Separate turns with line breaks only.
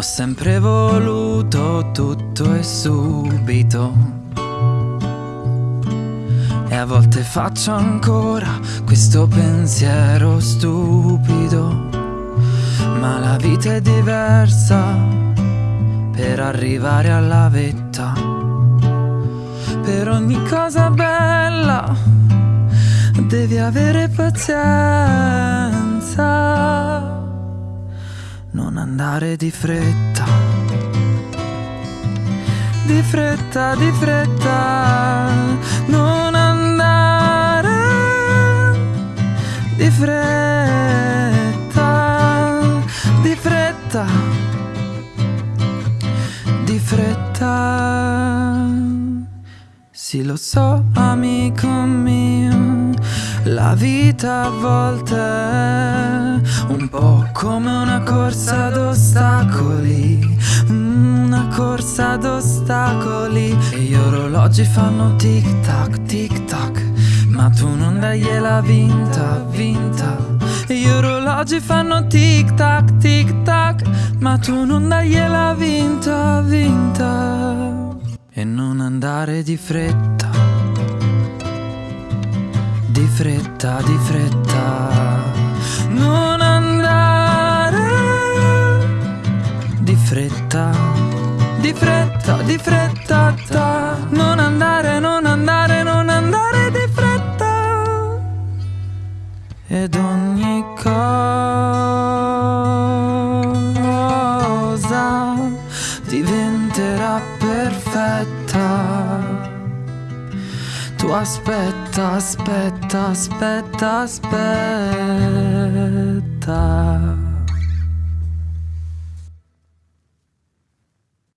sempre voluto tutto e subito. E a volte faccio ancora questo pensiero stupido. Ma la vita è diversa per arrivare alla vetta. Per ogni cosa bella devi avere pazienza non andare di fretta. Di fretta, di fretta, non andare di fretta, di fretta, di fretta. Sì, lo so, amico mio, la vita a volte è un po' come una corsa d'ostacoli, una corsa ad ostacoli. E gli orologi fanno tic tac, tic tac, ma tu non dagliela vinta, vinta. E gli orologi fanno tic tac, tic tac, ma tu non dagliela vinta, vinta. E non andare di fretta, di fretta, di fretta. Non andare di fretta, di fretta, di fretta. ta. Non andare, non andare, non andare di fretta. Ed ogni cosa diventerà perfetta. Tu aspetta, aspetta, aspetta, aspetta.